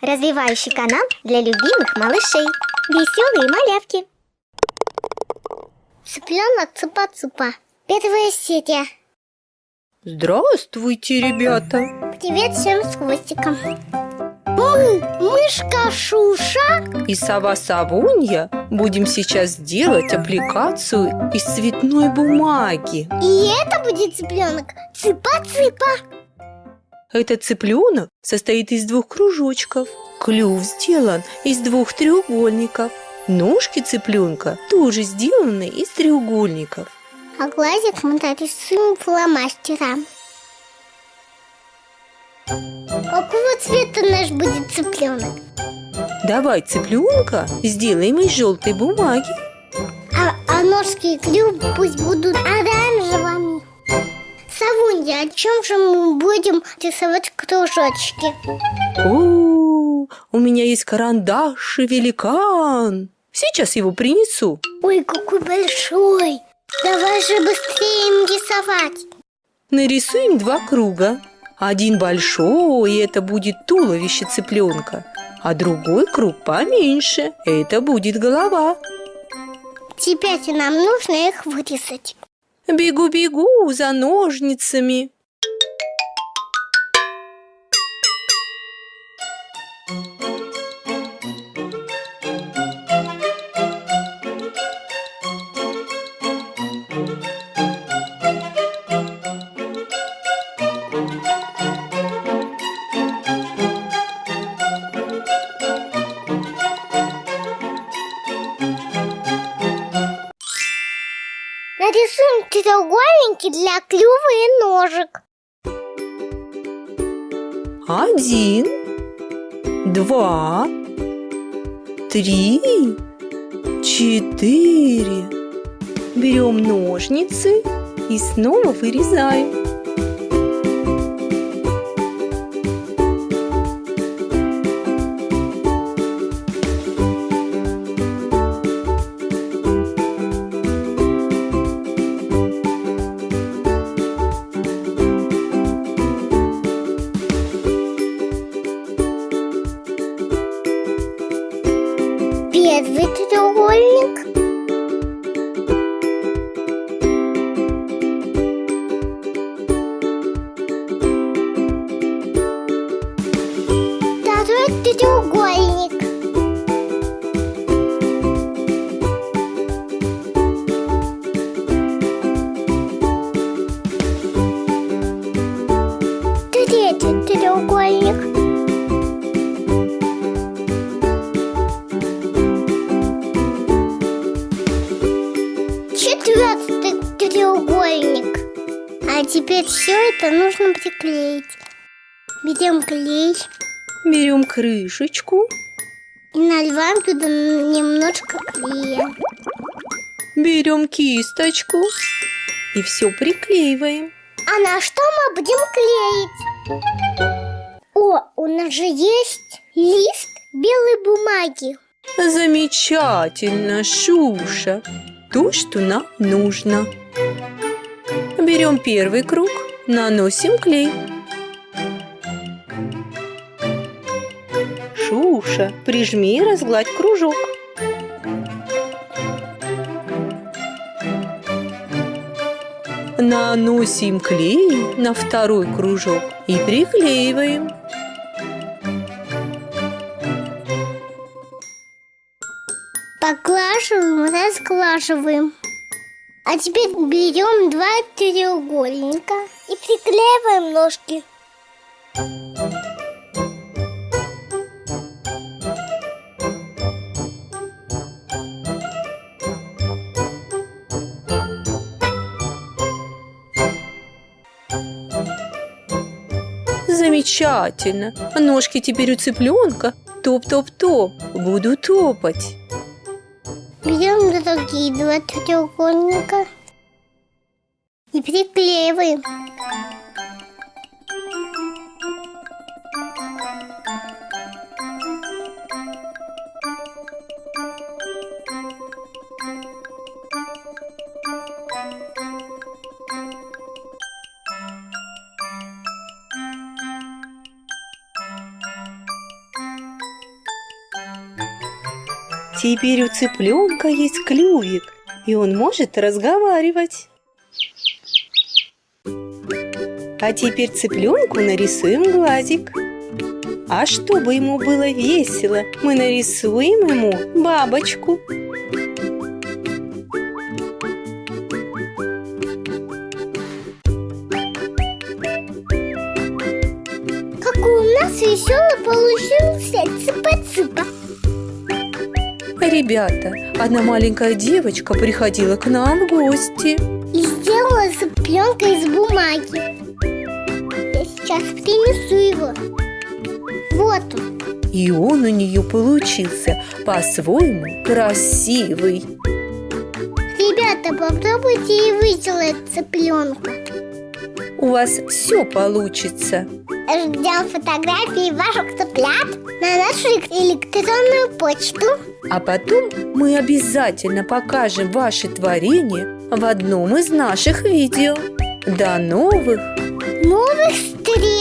Развивающий канал для любимых малышей. Веселые малявки. Цыпленок цыпа-цыпа. Первая серия. Здравствуйте, ребята! Привет всем с хвостиком. Мы, мышка Шуша И сова Савунья будем сейчас делать аппликацию из цветной бумаги. И это будет цыпленок цыпа-цыпа. Этот цыпленок состоит из двух кружочков. Клюв сделан из двух треугольников. Ножки цыпленка тоже сделаны из треугольников. А глазик мы нарисуем фломастером. Какого цвета наш будет цыпленок? Давай цыпленка сделаем из желтой бумаги. А, а ножки и клюв пусть будут оранжевыми. Савунья, о чем же мы будем рисовать кружочки? О, у меня есть карандаш и великан. Сейчас его принесу. Ой, какой большой! Давай же быстрее им рисовать. Нарисуем два круга. Один большой, и это будет туловище цыпленка. А другой круг поменьше, это будет голова. Теперь нам нужно их вырезать. Бегу-бегу за ножницами. Нарисуем треугольники для клюва и ножек. Один, два, три, четыре. Берем ножницы и снова вырезаем. Треугольник. Третий треугольник. Четвертый треугольник. А теперь все это нужно приклеить. Берем клей Берем крышечку, и наливаем туда немножко клея. берем кисточку и все приклеиваем. А на что мы будем клеить? О, у нас же есть лист белой бумаги. Замечательно, Шуша. То, что нам нужно. Берем первый круг, наносим клей. Шуша, прижми и разгладь кружок. Наносим клей на второй кружок и приклеиваем. Поглаживаем, разглаживаем. А теперь берем два треугольника и приклеиваем ножки. Замечательно. Ножки теперь у цыпленка. Топ-топ-топ. Буду топать. Берем другие два треугольника и приклеиваем. Теперь у цыпленка есть клювик, и он может разговаривать. А теперь цыпленку нарисуем глазик. А чтобы ему было весело, мы нарисуем ему бабочку. Какой у нас веселый получился цыпа-цыпа. Ребята, одна маленькая девочка приходила к нам в гости. И сделала цыпленка из бумаги. Я сейчас принесу его. Вот он. И он у нее получился по-своему красивый. Ребята, попробуйте и вы сделать цыпленка. У вас все получится. Ждем фотографии ваших цыплят на нашу электронную почту. А потом мы обязательно покажем ваши творения в одном из наших видео. До новых Новых встреч!